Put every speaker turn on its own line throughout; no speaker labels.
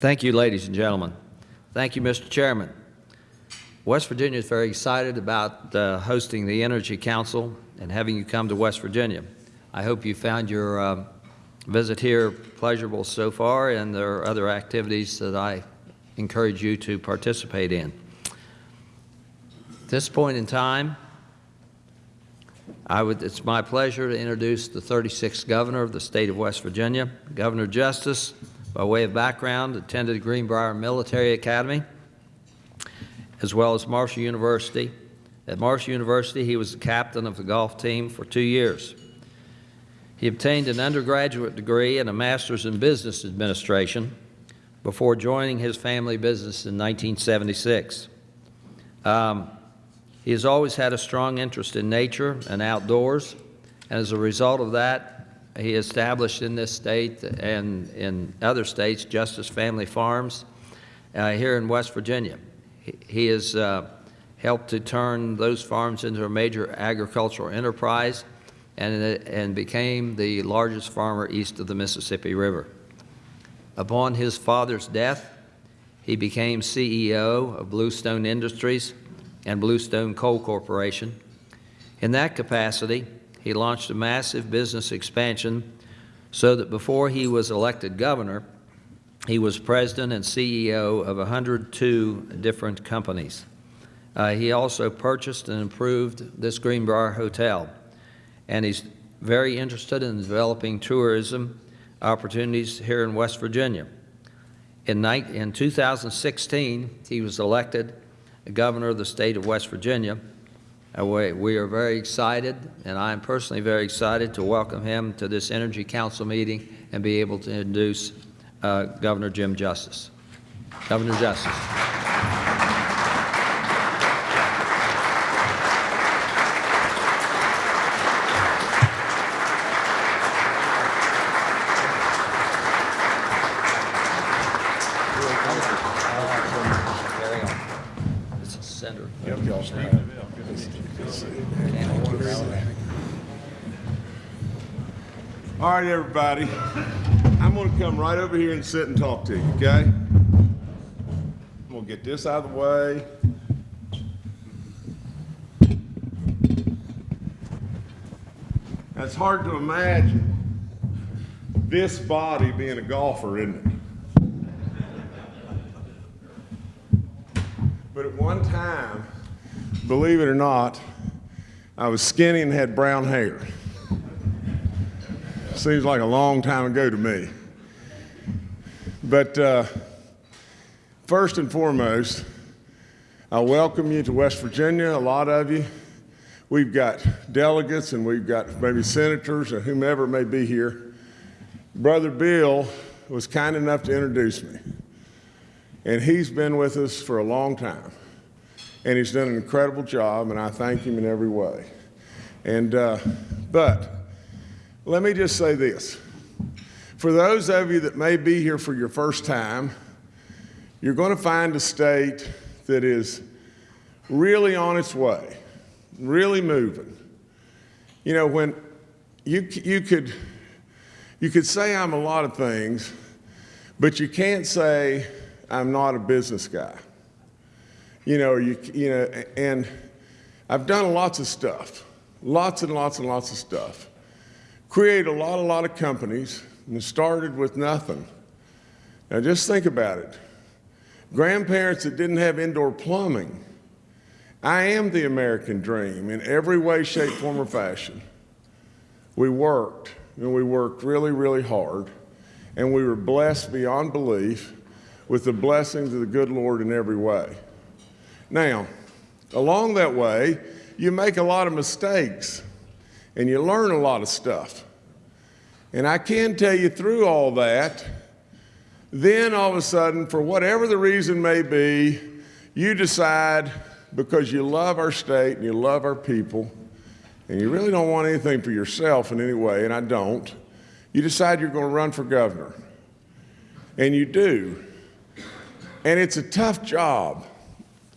Thank you, ladies and gentlemen. Thank you, Mr. Chairman. West Virginia is very excited about uh, hosting the Energy Council and having you come to West Virginia. I hope you found your uh, visit here pleasurable so far, and there are other activities that I encourage you to participate in. At this point in time, I would, it's my pleasure to introduce the 36th Governor of the State of West Virginia, Governor Justice, by way of background, attended Greenbrier Military Academy, as well as Marshall University. At Marshall University, he was the captain of the golf team for two years. He obtained an undergraduate degree and a master's in business administration before joining his family business in 1976. Um, he has always had a strong interest in nature and outdoors, and as a result of that, he established in this state and in other states Justice Family Farms uh, here in West Virginia. He, he has uh, helped to turn those farms into a major agricultural enterprise and, and became the largest farmer east of the Mississippi River. Upon his father's death, he became CEO of Bluestone Industries and Bluestone Coal Corporation. In that capacity, he launched a massive business expansion so that before he was elected governor, he was president and CEO of 102 different companies. Uh, he also purchased and improved this Greenbrier Hotel, and he's very interested in developing tourism opportunities here in West Virginia. In, in 2016, he was elected governor of the state of West Virginia, we are very excited, and I am personally very excited to welcome him to this Energy Council meeting and be able to introduce uh, Governor Jim Justice. Governor Justice.
All right, everybody. I'm going to come right over here and sit and talk to you, okay? I'm going to get this out of the way. It's hard to imagine this body being a golfer, isn't it? But at one time, believe it or not, I was skinny and had brown hair. Seems like a long time ago to me. But uh, first and foremost, I welcome you to West Virginia, a lot of you. We've got delegates and we've got maybe senators or whomever may be here. Brother Bill was kind enough to introduce me. And he's been with us for a long time. And he's done an incredible job, and I thank him in every way. And, uh, but let me just say this. For those of you that may be here for your first time, you're going to find a state that is really on its way, really moving. You know, when you, you, could, you could say I'm a lot of things, but you can't say I'm not a business guy. You know, you, you know, and I've done lots of stuff, lots and lots and lots of stuff created a lot, a lot of companies and started with nothing. Now just think about it. Grandparents that didn't have indoor plumbing. I am the American dream in every way, shape, form, or fashion. We worked, and we worked really, really hard, and we were blessed beyond belief with the blessings of the good Lord in every way. Now, along that way, you make a lot of mistakes and you learn a lot of stuff. And I can tell you through all that, then all of a sudden, for whatever the reason may be, you decide because you love our state and you love our people, and you really don't want anything for yourself in any way, and I don't, you decide you're going to run for governor. And you do. And it's a tough job.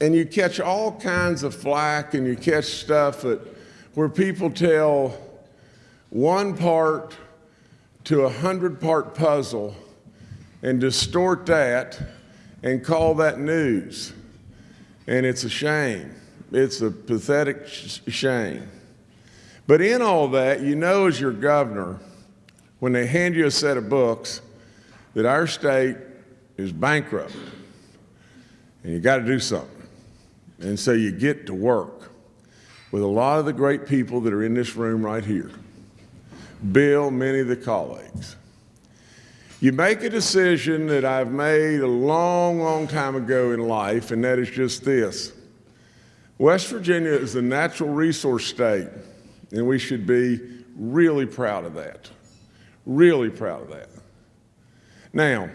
And you catch all kinds of flack and you catch stuff that where people tell one part to a hundred part puzzle and distort that and call that news. And it's a shame. It's a pathetic sh- shame. But in all that, you know, as your governor, when they hand you a set of books, that our state is bankrupt and you got to do something. And so you get to work with a lot of the great people that are in this room right here. Bill, many of the colleagues. You make a decision that I've made a long, long time ago in life, and that is just this. West Virginia is a natural resource state, and we should be really proud of that. Really proud of that. Now,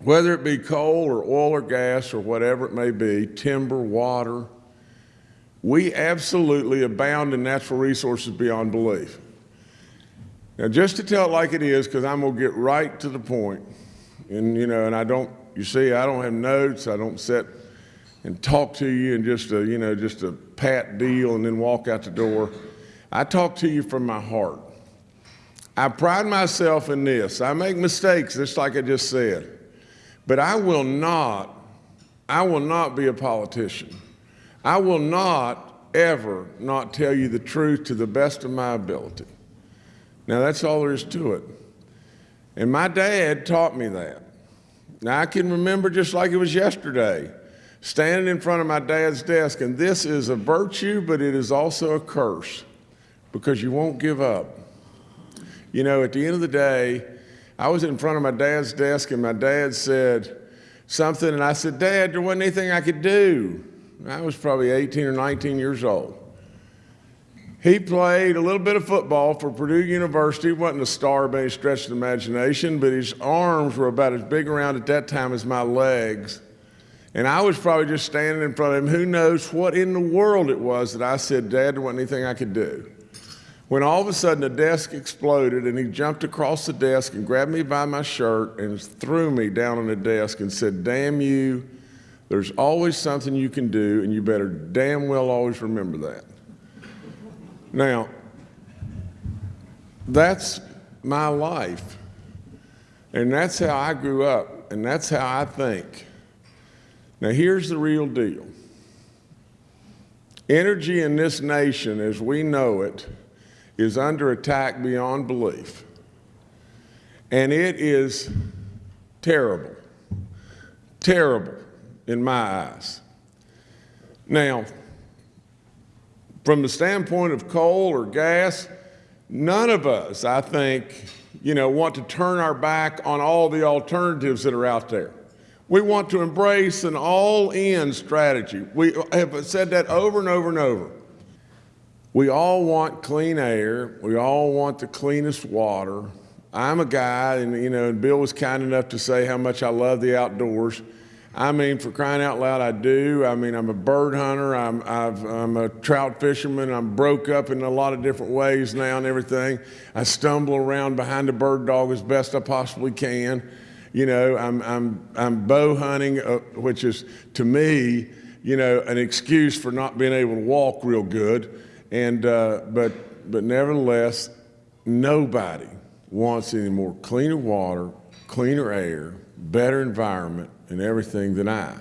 whether it be coal or oil or gas or whatever it may be, timber, water, we absolutely abound in natural resources beyond belief. Now, just to tell it like it is, because I'm going to get right to the point, and you know, and I don't, you see, I don't have notes, I don't sit and talk to you and just a, you know, just a pat deal and then walk out the door. I talk to you from my heart. I pride myself in this. I make mistakes, just like I just said. But I will not, I will not be a politician. I will not ever not tell you the truth to the best of my ability. Now, that's all there is to it. And my dad taught me that. Now, I can remember just like it was yesterday, standing in front of my dad's desk, and this is a virtue, but it is also a curse because you won't give up. You know, at the end of the day, I was in front of my dad's desk, and my dad said something, and I said, Dad, there wasn't anything I could do. I was probably 18 or 19 years old. He played a little bit of football for Purdue University. He wasn't a star by any stretch of the imagination, but his arms were about as big around at that time as my legs. And I was probably just standing in front of him. Who knows what in the world it was that I said, Dad, there wasn't anything I could do. When all of a sudden the desk exploded and he jumped across the desk and grabbed me by my shirt and threw me down on the desk and said, Damn you, there's always something you can do, and you better damn well always remember that. Now, that's my life. And that's how I grew up, and that's how I think. Now, here's the real deal energy in this nation, as we know it, is under attack beyond belief. And it is terrible, terrible in my eyes. Now, from the standpoint of coal or gas, none of us, I think, you know, want to turn our back on all the alternatives that are out there. We want to embrace an all-in strategy. We have said that over and over and over. We all want clean air. We all want the cleanest water. I'm a guy, and you know, Bill was kind enough to say how much I love the outdoors. I mean, for crying out loud, I do. I mean, I'm a bird hunter. I'm, I've, I'm a trout fisherman. I'm broke up in a lot of different ways now and everything. I stumble around behind a bird dog as best I possibly can. You know, I'm, I'm, I'm bow hunting, uh, which is to me, you know, an excuse for not being able to walk real good. And, uh, but, but nevertheless, nobody wants any more cleaner water, cleaner air, better environment, and everything than I.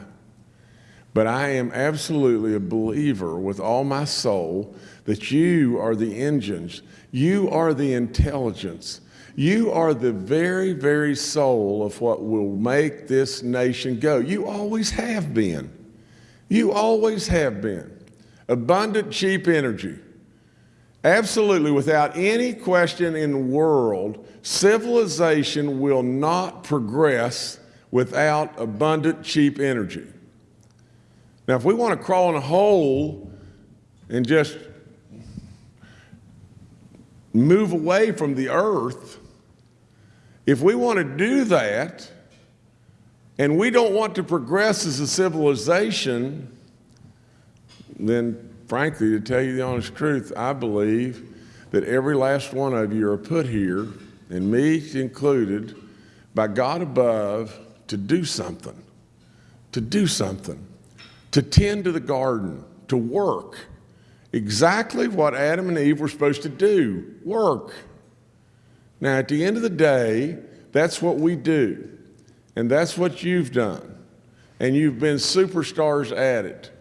But I am absolutely a believer with all my soul that you are the engines, you are the intelligence, you are the very, very soul of what will make this nation go. You always have been. You always have been. Abundant, cheap energy. Absolutely, without any question in the world, civilization will not progress without abundant, cheap energy. Now, if we want to crawl in a hole and just move away from the earth, if we want to do that, and we don't want to progress as a civilization, then frankly, to tell you the honest truth, I believe that every last one of you are put here, and me included, by God above to do something, to do something, to tend to the garden, to work. Exactly what Adam and Eve were supposed to do work. Now, at the end of the day, that's what we do. And that's what you've done. And you've been superstars at it.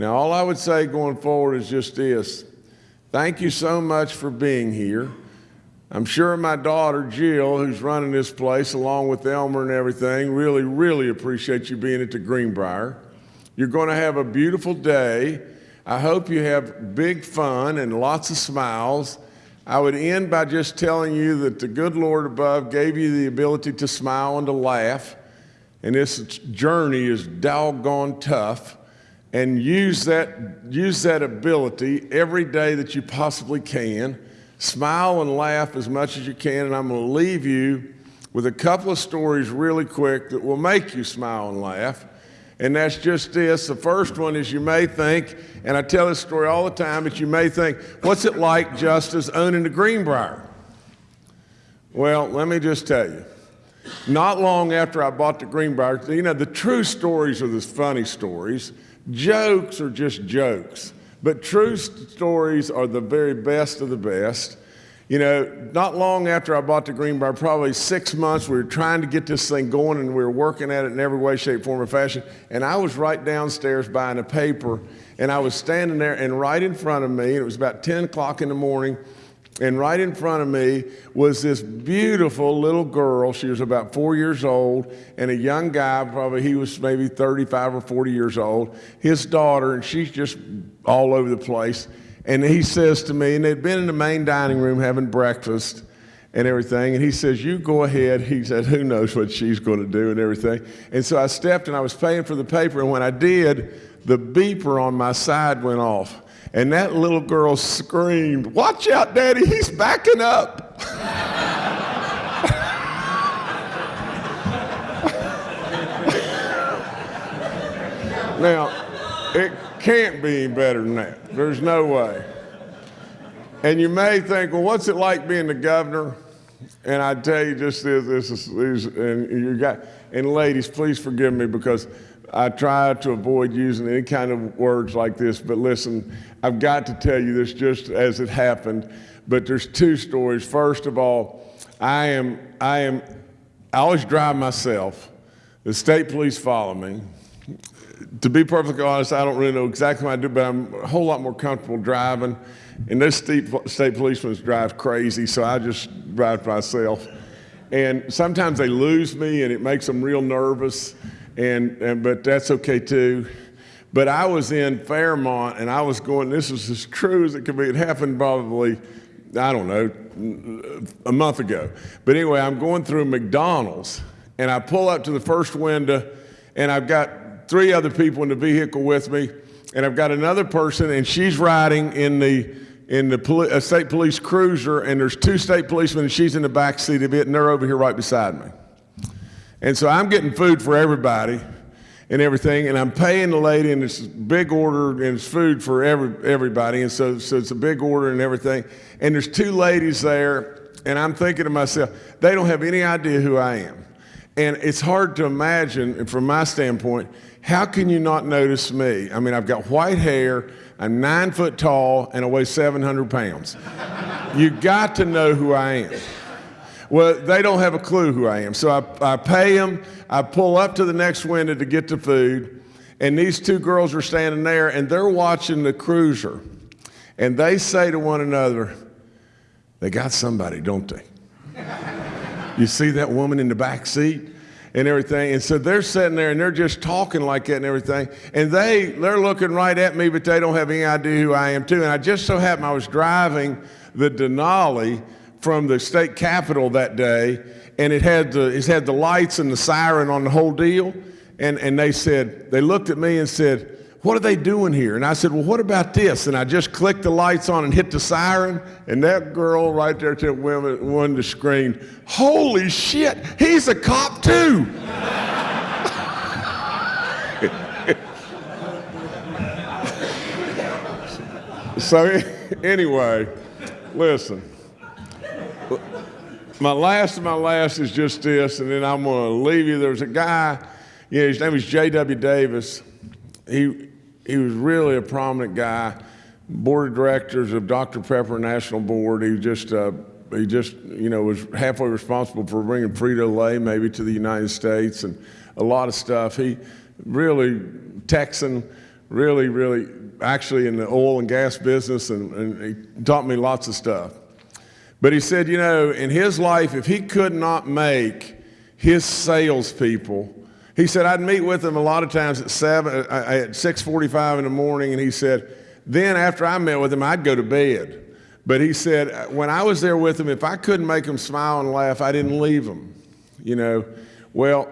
Now, all I would say going forward is just this thank you so much for being here. I'm sure my daughter, Jill, who's running this place along with Elmer and everything, really, really appreciate you being at the Greenbrier. You're going to have a beautiful day. I hope you have big fun and lots of smiles. I would end by just telling you that the good Lord above gave you the ability to smile and to laugh. And this journey is doggone tough. And use that, use that ability every day that you possibly can. Smile and laugh as much as you can. And I'm going to leave you with a couple of stories really quick that will make you smile and laugh. And that's just this. The first one is you may think, and I tell this story all the time, but you may think, what's it like Justice, owning the Greenbrier? Well, let me just tell you. Not long after I bought the Greenbrier, you know, the true stories are the funny stories. Jokes are just jokes. But true stories are the very best of the best. You know, not long after I bought the Greenbrier, probably six months, we were trying to get this thing going and we were working at it in every way, shape, form, or fashion. And I was right downstairs buying a paper and I was standing there and right in front of me, it was about 10 o'clock in the morning, and right in front of me was this beautiful little girl. She was about four years old, and a young guy, probably he was maybe 35 or 40 years old, his daughter, and she's just all over the place. And he says to me, and they'd been in the main dining room having breakfast and everything, and he says, You go ahead. He said, Who knows what she's going to do and everything. And so I stepped and I was paying for the paper, and when I did, the beeper on my side went off. And that little girl screamed, Watch out, Daddy, he's backing up. now, it can't be any better than that. There's no way. And you may think, well, what's it like being the governor? And I tell you just this, this is, and you got, and ladies, please forgive me because I try to avoid using any kind of words like this, but listen, I've got to tell you this just as it happened. But there's two stories. First of all, I am, I am, I always drive myself. The state police follow me. To be perfectly honest, I don't really know exactly what I do, but I'm a whole lot more comfortable driving. And those state, state policeman drive crazy, so I just drive myself. And sometimes they lose me, and it makes them real nervous and, and but that's okay too. But I was in Fairmont and I was going, this is as true as it could be. It happened probably, I don't know, a month ago. But anyway, I'm going through McDonald's and I pull up to the first window and I've got three other people in the vehicle with me and I've got another person and she's riding in the in the poli- state police cruiser and there's two state policemen and she's in the back seat of it and they're over here right beside me. And so I'm getting food for everybody and everything, and I'm paying the lady, and it's big order, and it's food for every, everybody, and so, so it's a big order and everything. And there's two ladies there, and I'm thinking to myself, they don't have any idea who I am. And it's hard to imagine, from my standpoint, how can you not notice me? I mean, I've got white hair, I'm nine foot tall, and I weigh 700 pounds. you got to know who I am. Well, they don't have a clue who I am. So I, I pay them, I pull up to the next window to get the food, and these two girls are standing there and they're watching the cruiser. And they say to one another, they got somebody, don't they? you see that woman in the back seat? and everything. And so they're sitting there and they're just talking like that and everything. And they they're looking right at me, but they don't have any idea who I am too. And I just so happened I was driving the Denali from the state capitol that day, and it had the, it had the lights and the siren on the whole deal. And, and they said, they looked at me and said, what are they doing here? And I said, well, what about this? And I just clicked the lights on and hit the siren, and that girl right there to women wanted to scream, holy shit, he's a cop too. so anyway, listen my last of my last is just this, and then I'm going to leave you. There's a guy, know, his name was J.W. Davis. He, he was really a prominent guy, board of directors of Dr. Pepper National Board. He just a he just, you know, was halfway responsible for bringing Frito-Lay maybe to the United States and a lot of stuff. He really, Texan, really, really, actually in the oil and gas business, and, and he taught me lots of stuff. But he said, you know, in his life, if he could not make his salespeople, he said, I'd meet with them a lot of times at seven, uh, at 6:45 in the morning, and he said, then after I met with him, I'd go to bed. But he said, when I was there with him, if I couldn't make him smile and laugh, I didn't leave him. You know, well,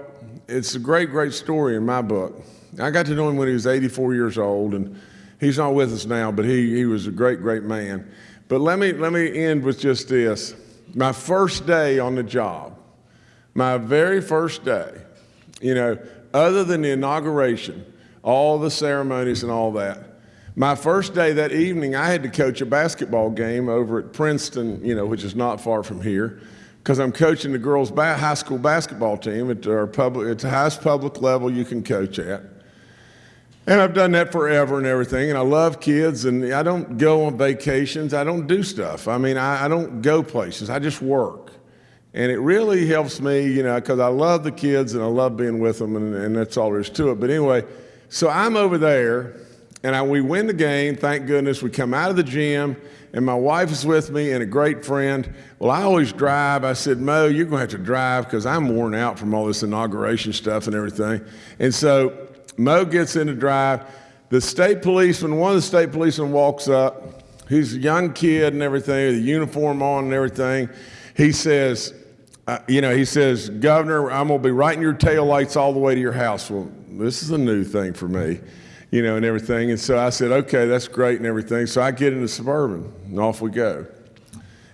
it's a great, great story in my book. I got to know him when he was 84 years old, and he's not with us now, but he, he was a great, great man. But let me, let me end with just this. My first day on the job, my very first day, you know, other than the inauguration, all the ceremonies and all that, my first day that evening, I had to coach a basketball game over at Princeton, you know, which is not far from here, because I'm coaching the girls' high school basketball team at our public, it's the highest public level you can coach at. And I've done that forever and everything, and I love kids, and I don't go on vacations. I don't do stuff. I mean, I, I don't go places. I just work. And it really helps me, you know, because I love the kids and I love being with them, and, and that's all there is to it. But anyway, so I'm over there, and I, we win the game, thank goodness. We come out of the gym, and my wife is with me and a great friend. Well, I always drive. I said, Mo, you're going to have to drive because I'm worn out from all this inauguration stuff and everything. And so Mo gets in to drive. The state policeman, one of the state policemen walks up. He's a young kid and everything, with a uniform on and everything. He says, uh, you know, he says, Governor, I'm going to be writing your tail lights all the way to your house. Well, this is a new thing for me, you know, and everything. And so I said, okay, that's great and everything. So I get in the Suburban and off we go.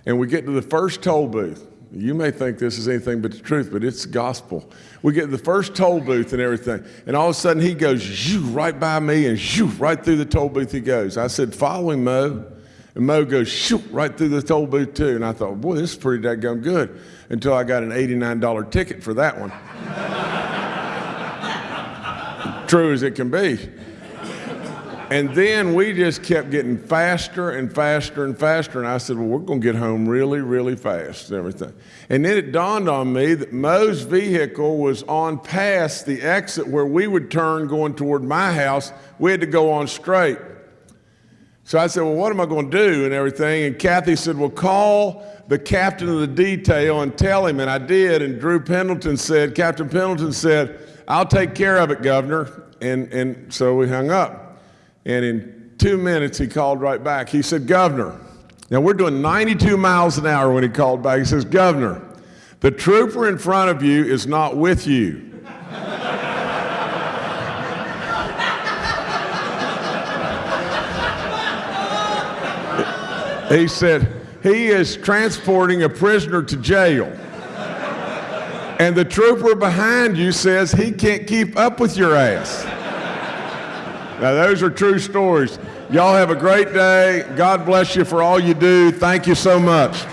And we get to the first toll booth. You may think this is anything but the truth, but it's gospel. We get the first toll booth and everything, and all of a sudden he goes shoo, right by me and shoo, right through the toll booth he goes. I said, follow him, Mo. And Mo goes shoo, right through the toll booth too. And I thought, boy, this is pretty daggone good until I got an $89 ticket for that one. True as it can be. And then we just kept getting faster and faster and faster. And I said, Well, we're going to get home really, really fast and everything. And then it dawned on me that Mo's vehicle was on past the exit where we would turn going toward my house. We had to go on straight. So I said, Well, what am I going to do and everything? And Cathy said, Well, call the captain of the detail and tell him. And I did. And Drew Pendleton said, Captain Pendleton said, I'll take care of it, Governor. And, and so we hung up. And in two minutes, he called right back. He said, Governor, now we're doing 92 miles an hour when he called back. He says, Governor, the trooper in front of you is not with you. he said, he is transporting a prisoner to jail. And the trooper behind you says he can't keep up with your ass. Now, those are true stories. Y'all have a great day. God bless you for all you do. Thank you so much.